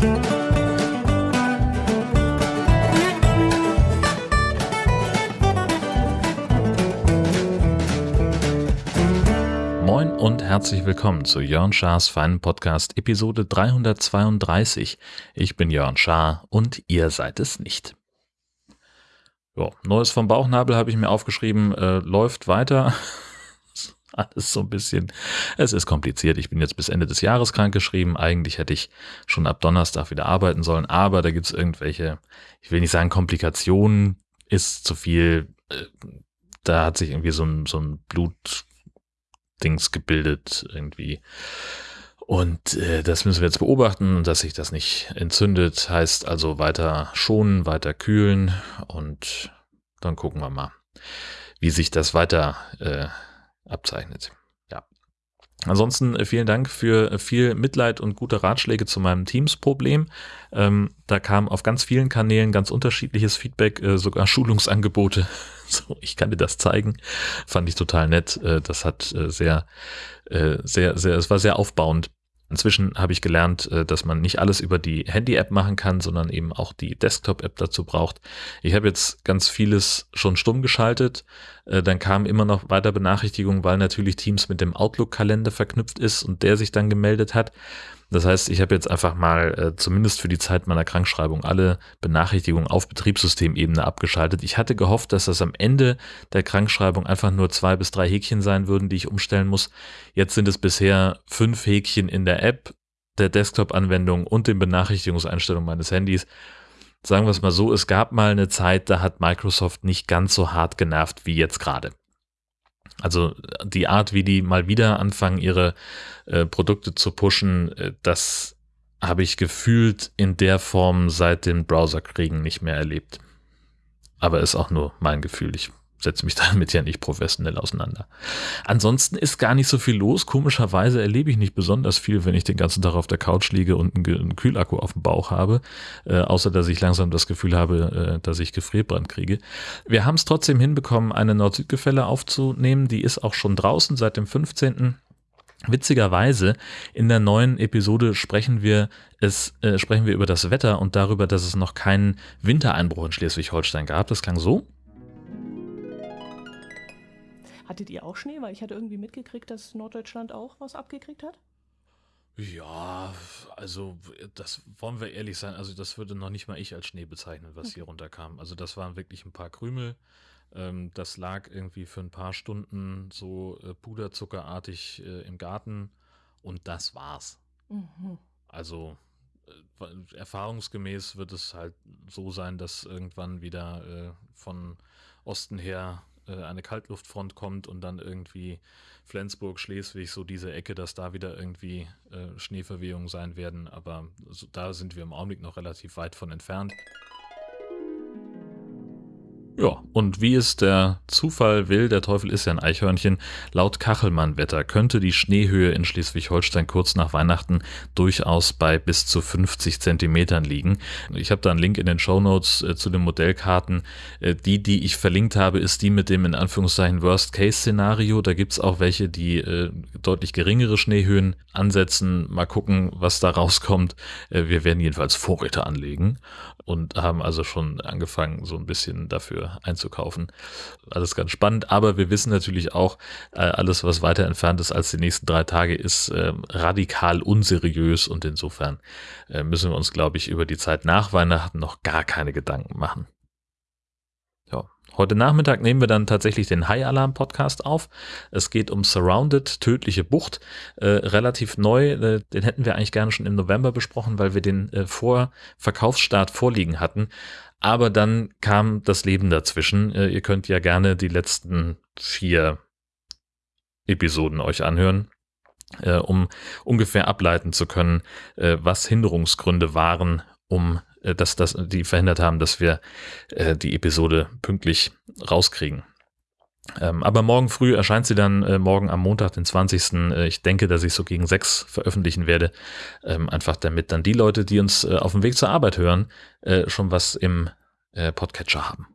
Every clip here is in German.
Moin und herzlich willkommen zu Jörn Schars feinen Podcast Episode 332. Ich bin Jörn Schaar und ihr seid es nicht. Jo, Neues vom Bauchnabel habe ich mir aufgeschrieben, äh, läuft weiter. Alles so ein bisschen, es ist kompliziert. Ich bin jetzt bis Ende des Jahres krank geschrieben. Eigentlich hätte ich schon ab Donnerstag wieder arbeiten sollen, aber da gibt es irgendwelche, ich will nicht sagen Komplikationen, ist zu viel. Äh, da hat sich irgendwie so ein, so ein Blutdings gebildet irgendwie. Und äh, das müssen wir jetzt beobachten, dass sich das nicht entzündet. Heißt also weiter schonen, weiter kühlen und dann gucken wir mal, wie sich das weiter äh, abzeichnet. Ja. Ansonsten äh, vielen Dank für viel Mitleid und gute Ratschläge zu meinem Teams-Problem. Ähm, da kam auf ganz vielen Kanälen ganz unterschiedliches Feedback, äh, sogar Schulungsangebote. So, ich kann dir das zeigen. Fand ich total nett. Äh, das hat äh, sehr, äh, sehr, sehr, es war sehr aufbauend. Inzwischen habe ich gelernt, äh, dass man nicht alles über die Handy-App machen kann, sondern eben auch die Desktop-App dazu braucht. Ich habe jetzt ganz vieles schon stumm geschaltet. Äh, dann kamen immer noch weiter Benachrichtigungen, weil natürlich Teams mit dem Outlook-Kalender verknüpft ist und der sich dann gemeldet hat. Das heißt, ich habe jetzt einfach mal äh, zumindest für die Zeit meiner Krankschreibung alle Benachrichtigungen auf Betriebssystemebene abgeschaltet. Ich hatte gehofft, dass das am Ende der Krankschreibung einfach nur zwei bis drei Häkchen sein würden, die ich umstellen muss. Jetzt sind es bisher fünf Häkchen in der App, der Desktop-Anwendung und den Benachrichtigungseinstellungen meines Handys. Sagen wir es mal so, es gab mal eine Zeit, da hat Microsoft nicht ganz so hart genervt wie jetzt gerade. Also die Art, wie die mal wieder anfangen, ihre äh, Produkte zu pushen, äh, das habe ich gefühlt in der Form seit den Browserkriegen nicht mehr erlebt. Aber ist auch nur mein Gefühl. Ich setze mich damit ja nicht professionell auseinander. Ansonsten ist gar nicht so viel los. Komischerweise erlebe ich nicht besonders viel, wenn ich den ganzen Tag auf der Couch liege und einen, Kühlakku auf dem Bauch habe, äh, außer dass ich langsam das Gefühl habe, äh, dass ich Gefrierbrand kriege. Wir haben es trotzdem hinbekommen, eine Nord-Süd-Gefälle aufzunehmen. Die ist auch schon draußen seit dem 15. Witzigerweise, in der neuen Episode sprechen wir es, äh, sprechen wir über das Wetter und darüber, dass es noch keinen Wintereinbruch in Schleswig-Holstein gab. Das klang so. Hattet ihr auch Schnee? Weil ich hatte irgendwie mitgekriegt, dass Norddeutschland auch was abgekriegt hat. Ja, also das wollen wir ehrlich sein. Also das würde noch nicht mal ich als Schnee bezeichnen, was okay. hier runterkam. Also das waren wirklich ein paar Krümel. Ähm, das lag irgendwie für ein paar Stunden so äh, puderzuckerartig äh, im Garten und das war's. Mhm. Also äh, erfahrungsgemäß wird es halt so sein, dass irgendwann wieder äh, von Osten her äh, eine Kaltluftfront kommt und dann irgendwie Flensburg, Schleswig, so diese Ecke, dass da wieder irgendwie äh, Schneeverwehungen sein werden. Aber da sind wir im Augenblick noch relativ weit von entfernt. Ja, und wie es der Zufall will, der Teufel ist ja ein Eichhörnchen, laut Kachelmann-Wetter könnte die Schneehöhe in Schleswig-Holstein kurz nach Weihnachten durchaus bei bis zu 50 Zentimetern liegen. Ich habe da einen Link in den Show Notes äh, zu den Modellkarten. Äh, die, die ich verlinkt habe, ist die mit dem in Anführungszeichen Worst-Case-Szenario. Da gibt's auch welche, die äh, deutlich geringere Schneehöhen ansetzen. Mal gucken, was da rauskommt. Äh, wir werden jedenfalls Vorräte anlegen und haben also schon angefangen, so ein bisschen dafür einzukaufen. Alles ganz spannend, aber wir wissen natürlich auch, äh, alles, was weiter entfernt ist als die nächsten drei Tage, ist äh, radikal unseriös und insofern äh, müssen wir uns, glaube ich, über die Zeit nach Weihnachten noch gar keine Gedanken machen. Heute Nachmittag nehmen wir dann tatsächlich den High Alarm Podcast auf. Es geht um Surrounded, tödliche Bucht, äh, relativ neu. Äh, den hätten wir eigentlich gerne schon im November besprochen, weil wir den äh, vor Verkaufsstart vorliegen hatten. Aber dann kam das Leben dazwischen. Äh, ihr könnt ja gerne die letzten vier Episoden euch anhören äh, um ungefähr ableiten zu können, äh, was Hinderungsgründe waren, um dass, dass die verhindert haben, dass wir äh, die Episode pünktlich rauskriegen. Ähm, aber morgen früh erscheint sie dann, äh, morgen am Montag, den 20. Äh, ich denke, dass ich so gegen sechs veröffentlichen werde. Ähm, einfach damit dann die Leute, die uns äh, auf dem Weg zur Arbeit hören, äh, schon was im äh, Podcatcher haben.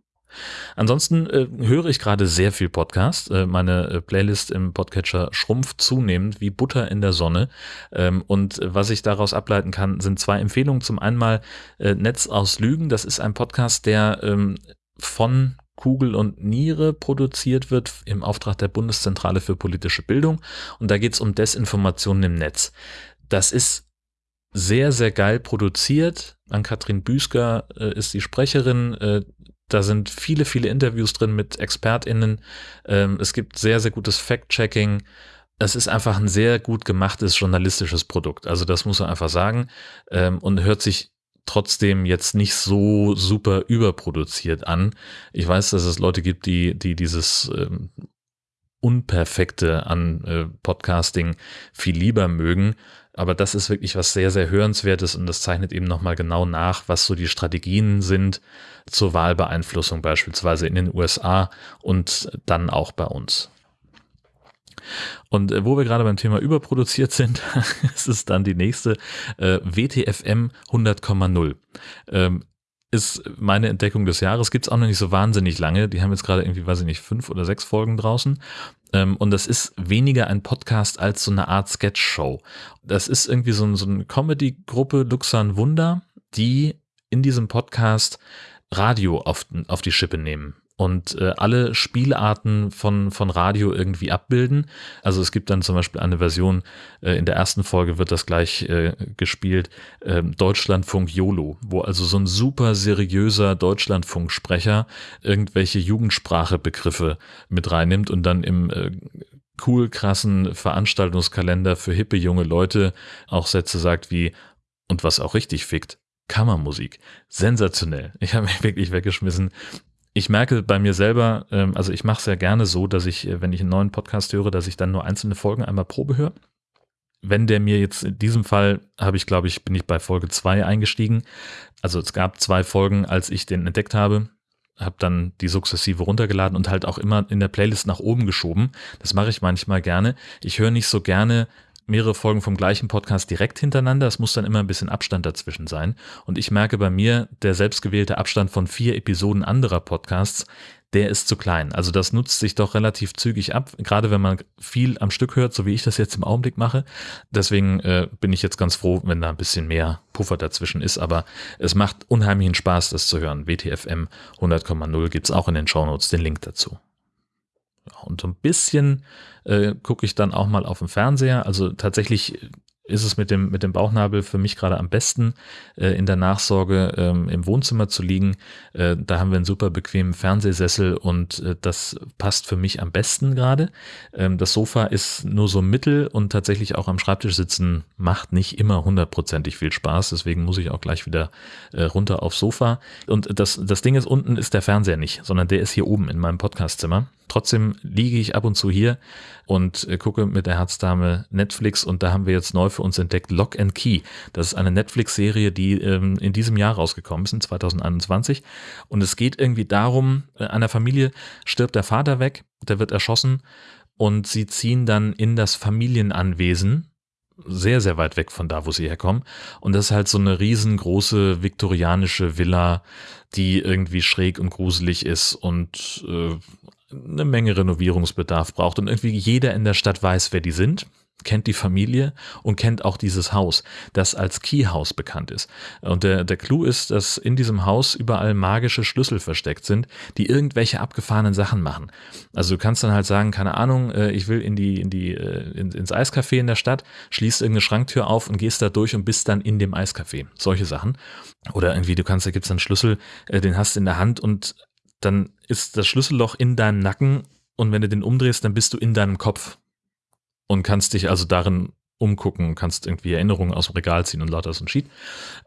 Ansonsten äh, höre ich gerade sehr viel Podcast. Äh, meine äh, Playlist im Podcatcher schrumpft zunehmend wie Butter in der Sonne. Ähm, und was ich daraus ableiten kann, sind zwei Empfehlungen. Zum einen mal äh, Netz aus Lügen. Das ist ein Podcast, der ähm, von Kugel und Niere produziert wird im Auftrag der Bundeszentrale für politische Bildung. Und da geht es um Desinformationen im Netz. Das ist sehr, sehr geil produziert. An Katrin Büsker äh, ist die Sprecherin. Äh, da sind viele, viele Interviews drin mit ExpertInnen. Ähm, es gibt sehr, sehr gutes Fact-Checking. Es ist einfach ein sehr gut gemachtes journalistisches Produkt. Also das muss man einfach sagen. Ähm, und hört sich trotzdem jetzt nicht so super überproduziert an. Ich weiß, dass es Leute gibt, die, die dieses ähm, Unperfekte an äh, Podcasting viel lieber mögen. Aber das ist wirklich was sehr, sehr Hörenswertes und das zeichnet eben nochmal genau nach, was so die Strategien sind zur Wahlbeeinflussung beispielsweise in den USA und dann auch bei uns. Und äh, wo wir gerade beim Thema überproduziert sind, ist es dann die nächste äh, WTFM 100,0. Ähm, ist meine Entdeckung des Jahres. Gibt es auch noch nicht so wahnsinnig lange. Die haben jetzt gerade irgendwie, weiß ich nicht, fünf oder sechs Folgen draußen. Ähm, und das ist weniger ein Podcast als so eine Art Sketch-Show. Das ist irgendwie so, so eine Comedy-Gruppe Luxan Wunder, die in diesem Podcast Radio auf, auf die Schippe nehmen und äh, alle Spielarten von, von Radio irgendwie abbilden. Also es gibt dann zum Beispiel eine Version, äh, in der ersten Folge wird das gleich äh, gespielt, äh, Deutschlandfunk YOLO, wo also so ein super seriöser Deutschlandfunksprecher irgendwelche Jugendsprachebegriffe mit reinnimmt und dann im äh, cool krassen Veranstaltungskalender für hippe junge Leute auch Sätze sagt wie und was auch richtig fickt, Kammermusik. Sensationell. Ich habe mich wirklich weggeschmissen ich merke bei mir selber, ähm, also ich mache es ja gerne so, dass ich, äh, wenn ich einen neuen Podcast höre, dass ich dann nur einzelne Folgen einmal Probe höre. Wenn der mir jetzt in diesem Fall habe ich, glaube ich, bin ich bei Folge zwei eingestiegen. Also es gab zwei Folgen, als ich den entdeckt habe, habe dann die sukzessive runtergeladen und halt auch immer in der Playlist nach oben geschoben. Das mache ich manchmal gerne. Ich höre nicht so gerne mehrere Folgen vom gleichen Podcast direkt hintereinander. Es muss dann immer ein bisschen Abstand dazwischen sein. Und ich merke bei mir, der selbstgewählte Abstand von vier Episoden anderer Podcasts, der ist zu klein. Also das nutzt sich doch relativ zügig ab, gerade wenn man viel am Stück hört, so wie ich das jetzt im Augenblick mache. Deswegen äh, bin ich jetzt ganz froh, wenn da ein bisschen mehr Puffer dazwischen ist. Aber es macht unheimlichen Spaß, das zu hören. WTFM 100,0 gibt es auch in den Shownotes den Link dazu. Und so ein bisschen äh, gucke ich dann auch mal auf dem Fernseher. Also tatsächlich ist es mit dem, mit dem Bauchnabel für mich gerade am besten, äh, in der Nachsorge ähm, im Wohnzimmer zu liegen. Äh, da haben wir einen super bequemen Fernsehsessel und äh, das passt für mich am besten gerade. Ähm, das Sofa ist nur so mittel und tatsächlich auch am Schreibtisch sitzen macht nicht immer hundertprozentig viel Spaß. Deswegen muss ich auch gleich wieder äh, runter aufs Sofa. Und das, das Ding ist, unten ist der Fernseher nicht, sondern der ist hier oben in meinem Podcastzimmer. Trotzdem liege ich ab und zu hier und äh, gucke mit der Herzdame Netflix und da haben wir jetzt neu für uns entdeckt Lock and Key. Das ist eine Netflix-Serie, die ähm, in diesem Jahr rausgekommen ist, in 2021. Und es geht irgendwie darum, äh, einer Familie stirbt der Vater weg, der wird erschossen und sie ziehen dann in das Familienanwesen sehr, sehr weit weg von da, wo sie herkommen. Und das ist halt so eine riesengroße viktorianische Villa, die irgendwie schräg und gruselig ist und äh, eine Menge Renovierungsbedarf braucht. Und irgendwie jeder in der Stadt weiß, wer die sind kennt die Familie und kennt auch dieses Haus, das als Keyhouse bekannt ist. Und der, der Clou ist, dass in diesem Haus überall magische Schlüssel versteckt sind, die irgendwelche abgefahrenen Sachen machen. Also du kannst dann halt sagen, keine Ahnung, äh, ich will in die, in die, äh, ins Eiscafé in der Stadt, schließt irgendeine Schranktür auf und gehst da durch und bist dann in dem Eiscafé. Solche Sachen. Oder irgendwie, du kannst, da gibt's einen Schlüssel, äh, den hast du in der Hand und dann ist das Schlüsselloch in deinem Nacken und wenn du den umdrehst, dann bist du in deinem Kopf und kannst dich also darin umgucken, kannst irgendwie Erinnerungen aus dem Regal ziehen und lauter so ein Sheet.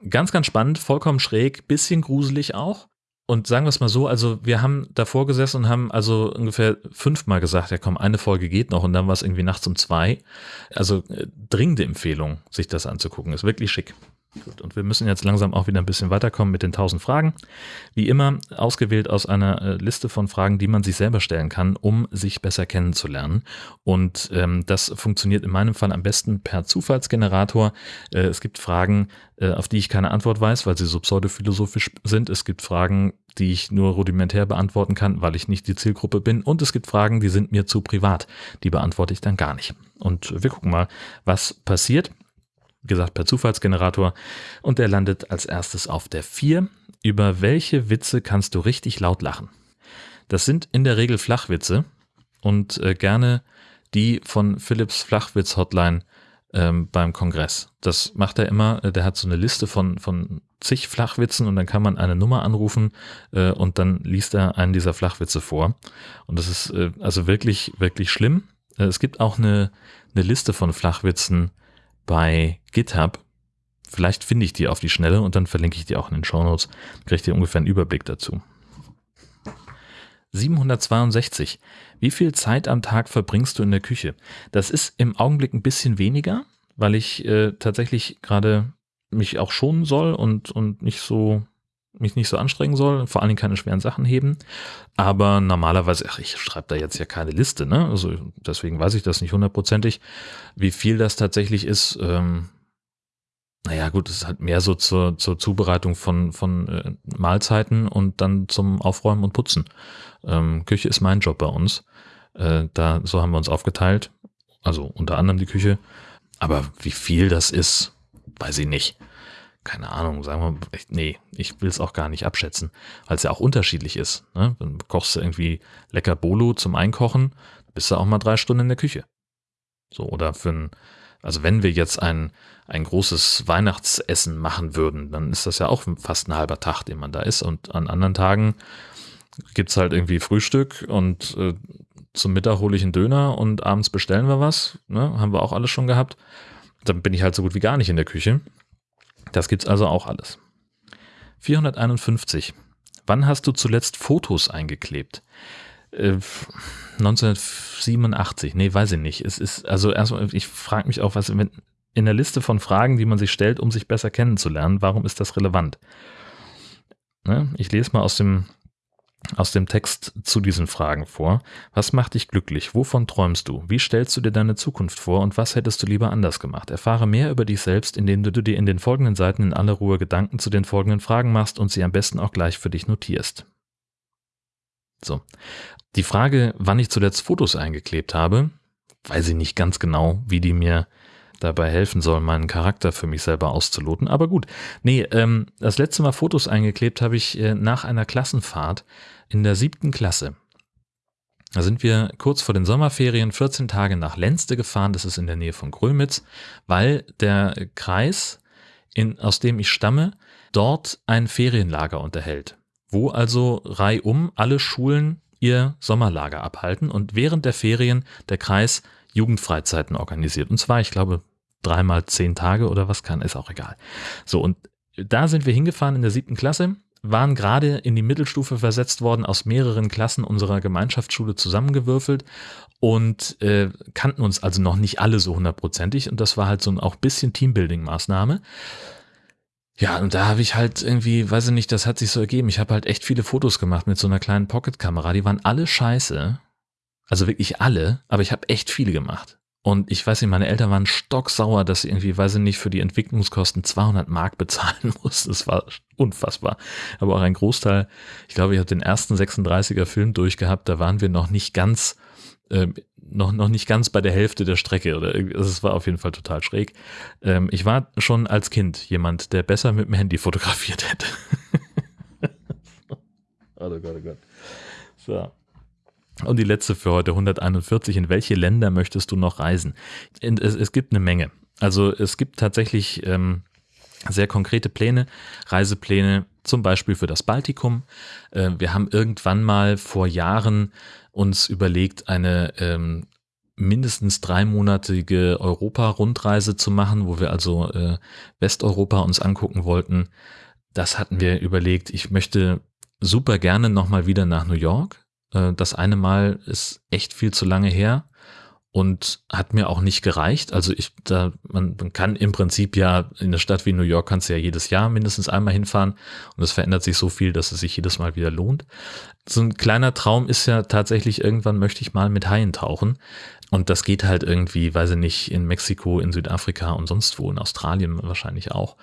Ganz, ganz spannend, vollkommen schräg, bisschen gruselig auch. Und sagen wir es mal so, also wir haben davor gesessen und haben also ungefähr fünfmal gesagt, ja komm, eine Folge geht noch und dann war es irgendwie nachts um zwei. Also äh, dringende Empfehlung, sich das anzugucken, ist wirklich schick. Gut, und wir müssen jetzt langsam auch wieder ein bisschen weiterkommen mit den 1000 Fragen. Wie immer ausgewählt aus einer äh, Liste von Fragen, die man sich selber stellen kann, um sich besser kennenzulernen. Und ähm, das funktioniert in meinem Fall am besten per Zufallsgenerator. Äh, es gibt Fragen, äh, auf die ich keine Antwort weiß, weil sie so pseudophilosophisch sind. Es gibt Fragen, die ich nur rudimentär beantworten kann, weil ich nicht die Zielgruppe bin. Und es gibt Fragen, die sind mir zu privat. Die beantworte ich dann gar nicht. Und wir gucken mal, was passiert gesagt, per Zufallsgenerator. Und der landet als erstes auf der 4. Über welche Witze kannst du richtig laut lachen? Das sind in der Regel Flachwitze und äh, gerne die von Philips Flachwitz Hotline ähm, beim Kongress. Das macht er immer. Äh, der hat so eine Liste von, von zig Flachwitzen und dann kann man eine Nummer anrufen äh, und dann liest er einen dieser Flachwitze vor. Und das ist äh, also wirklich, wirklich schlimm. Äh, es gibt auch eine, eine Liste von Flachwitzen, bei GitHub. Vielleicht finde ich die auf die Schnelle und dann verlinke ich die auch in den Shownotes. Kriegt ihr ungefähr einen Überblick dazu. 762. Wie viel Zeit am Tag verbringst du in der Küche? Das ist im Augenblick ein bisschen weniger, weil ich äh, tatsächlich gerade mich auch schonen soll und, und nicht so mich nicht so anstrengen soll, vor allen Dingen keine schweren Sachen heben. Aber normalerweise, ach, ich schreibe da jetzt ja keine Liste, ne? Also deswegen weiß ich das nicht hundertprozentig, wie viel das tatsächlich ist. Ähm, naja, gut, es ist halt mehr so zur, zur Zubereitung von, von äh, Mahlzeiten und dann zum Aufräumen und Putzen. Ähm, Küche ist mein Job bei uns. Äh, da, so haben wir uns aufgeteilt. Also unter anderem die Küche. Aber wie viel das ist, weiß ich nicht keine Ahnung, sagen wir, nee, ich will es auch gar nicht abschätzen, weil es ja auch unterschiedlich ist. Ne? Dann kochst du irgendwie lecker Bolo zum Einkochen, bist du auch mal drei Stunden in der Küche. So, oder für ein, also wenn wir jetzt ein, ein großes Weihnachtsessen machen würden, dann ist das ja auch fast ein halber Tag, den man da ist. Und an anderen Tagen gibt es halt irgendwie Frühstück und äh, zum Mittag hole ich einen Döner und abends bestellen wir was. Ne? Haben wir auch alles schon gehabt. Dann bin ich halt so gut wie gar nicht in der Küche. Das gibt's also auch alles. 451. Wann hast du zuletzt Fotos eingeklebt? Äh, 1987. Nee, weiß ich nicht. Es ist, also erstmal, ich frage mich auch, was in der Liste von Fragen, die man sich stellt, um sich besser kennenzulernen, warum ist das relevant? Ne? Ich lese mal aus dem aus dem Text zu diesen Fragen vor. Was macht dich glücklich? Wovon träumst du? Wie stellst du dir deine Zukunft vor und was hättest du lieber anders gemacht? Erfahre mehr über dich selbst, indem du dir in den folgenden Seiten in aller Ruhe Gedanken zu den folgenden Fragen machst und sie am besten auch gleich für dich notierst. So. Die Frage, wann ich zuletzt Fotos eingeklebt habe, weiß ich nicht ganz genau, wie die mir dabei helfen soll, meinen Charakter für mich selber auszuloten. Aber gut, nee, ähm, das letzte Mal Fotos eingeklebt habe ich äh, nach einer Klassenfahrt in der siebten Klasse. Da sind wir kurz vor den Sommerferien 14 Tage nach Lenzte gefahren, das ist in der Nähe von Grömitz, weil der Kreis, in, aus dem ich stamme, dort ein Ferienlager unterhält, wo also reihum alle Schulen ihr Sommerlager abhalten und während der Ferien der Kreis Jugendfreizeiten organisiert. Und zwar, ich glaube, dreimal zehn Tage oder was kann, ist auch egal. So, und da sind wir hingefahren in der siebten Klasse, waren gerade in die Mittelstufe versetzt worden, aus mehreren Klassen unserer Gemeinschaftsschule zusammengewürfelt und äh, kannten uns also noch nicht alle so hundertprozentig und das war halt so ein auch bisschen Teambuilding-Maßnahme. Ja, und da habe ich halt irgendwie, weiß ich nicht, das hat sich so ergeben. Ich habe halt echt viele Fotos gemacht mit so einer kleinen Pocket-Kamera. Die waren alle scheiße. Also wirklich alle, aber ich habe echt viele gemacht. Und ich weiß nicht, meine Eltern waren stocksauer, dass sie irgendwie, weiß ich nicht, für die Entwicklungskosten 200 Mark bezahlen mussten. Das war unfassbar. Aber auch ein Großteil, ich glaube, ich habe den ersten 36er Film durchgehabt, da waren wir noch nicht ganz, äh, noch, noch nicht ganz bei der Hälfte der Strecke. Oder also es war auf jeden Fall total schräg. Ähm, ich war schon als Kind jemand, der besser mit dem Handy fotografiert hätte. oh Gott, oh Gott. So. Und die letzte für heute, 141. In welche Länder möchtest du noch reisen? Es, es gibt eine Menge. Also es gibt tatsächlich ähm, sehr konkrete Pläne, Reisepläne, zum Beispiel für das Baltikum. Äh, wir haben irgendwann mal vor Jahren uns überlegt, eine ähm, mindestens dreimonatige Europa-Rundreise zu machen, wo wir also äh, Westeuropa uns angucken wollten. Das hatten wir überlegt. Ich möchte super gerne nochmal wieder nach New York. Äh, das eine Mal ist echt viel zu lange her. und hat mir auch nicht gereicht. Also ich, da, man, man kann im Prinzip ja in eine Stadt wie New York kannst du ja jedes Jahr mindestens einmal hinfahren und es verändert sich so viel, dass es sich jedes Mal wieder lohnt. So ein kleiner Traum ist ja tatsächlich, irgendwann möchte ich mal mit Haien tauchen. Und das geht halt irgendwie, weiß ich nicht, in Mexiko, in Südafrika und sonst wo, in Australien wahrscheinlich auch.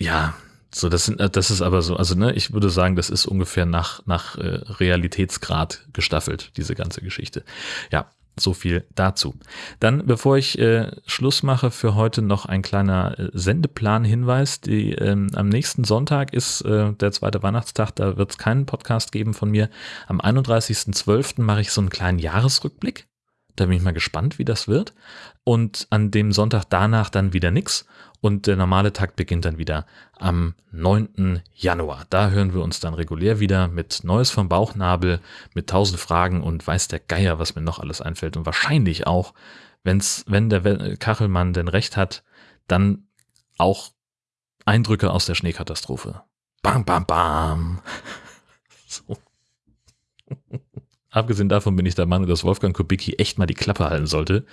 Ja, so, das sind, das ist aber so, also ne, ich würde sagen, das ist ungefähr nach, nach äh, Realitätsgrad gestaffelt, diese ganze Geschichte. Ja, so viel dazu. Dann, bevor ich äh, Schluss mache für heute, noch ein kleiner äh, Sendeplan-Hinweis. Die, ähm, am nächsten Sonntag ist äh, der zweite Weihnachtstag, da wird es keinen Podcast geben von mir. Am 31.12. mache ich so einen kleinen Jahresrückblick. Da bin ich mal gespannt, wie das wird. Und an dem Sonntag danach dann wieder nix. Und der normale Takt beginnt dann wieder am 9. Januar. Da hören wir uns dann regulär wieder mit Neues vom Bauchnabel, mit tausend Fragen und weiß der Geier, was mir noch alles einfällt. Und wahrscheinlich auch, wenn's, wenn der Kachelmann denn recht hat, dann auch Eindrücke aus der Schneekatastrophe. Bam, bam, bam. Abgesehen davon bin ich der Meinung, dass Wolfgang Kubicki echt mal die Klappe halten sollte,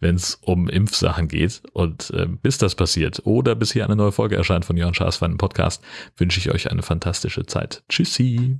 wenn es um Impfsachen geht. Und äh, bis das passiert oder bis hier eine neue Folge erscheint von Jörn Schaas für einen Podcast, wünsche ich euch eine fantastische Zeit. Tschüssi!